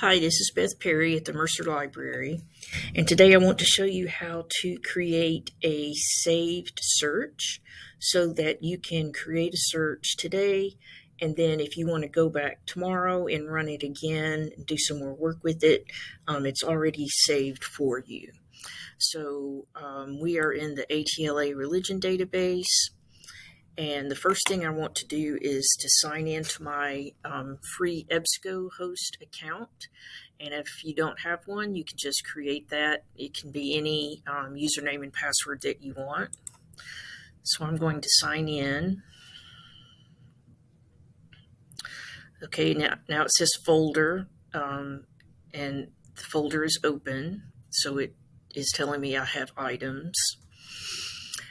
Hi, this is Beth Perry at the Mercer Library, and today I want to show you how to create a saved search so that you can create a search today, and then if you want to go back tomorrow and run it again and do some more work with it, um, it's already saved for you. So um, we are in the ATLA religion database. And the first thing I want to do is to sign into my um, free EBSCOhost account. And if you don't have one, you can just create that. It can be any um, username and password that you want. So I'm going to sign in. Okay, now, now it says folder, um, and the folder is open. So it is telling me I have items.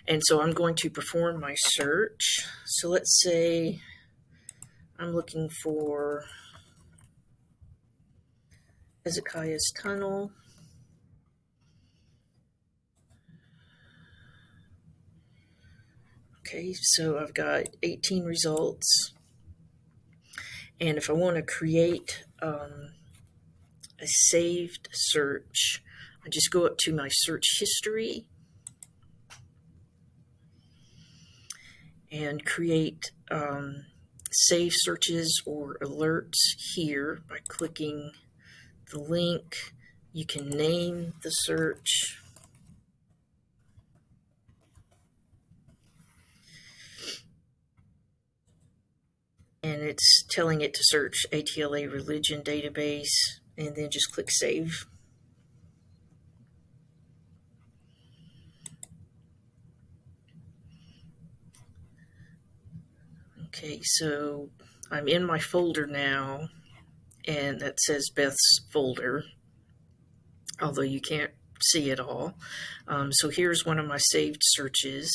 And so I'm going to perform my search. So let's say I'm looking for Hezekiah's Tunnel. Okay, so I've got 18 results. And if I want to create um, a saved search, I just go up to my search history and create um, save searches or alerts here by clicking the link. You can name the search. And it's telling it to search ATLA religion database and then just click save. Okay, so I'm in my folder now, and that says Beth's folder, although you can't see it all. Um, so here's one of my saved searches.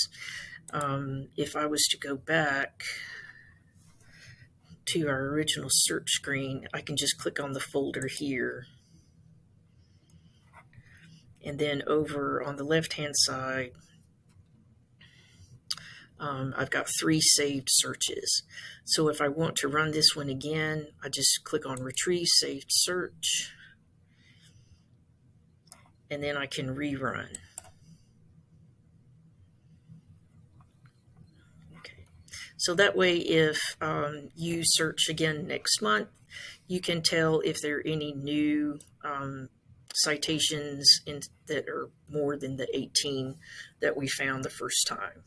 Um, if I was to go back to our original search screen, I can just click on the folder here. And then over on the left-hand side, um, I've got three saved searches. So if I want to run this one again, I just click on Retrieve Saved Search, and then I can rerun. Okay. So that way, if um, you search again next month, you can tell if there are any new um, citations in, that are more than the 18 that we found the first time.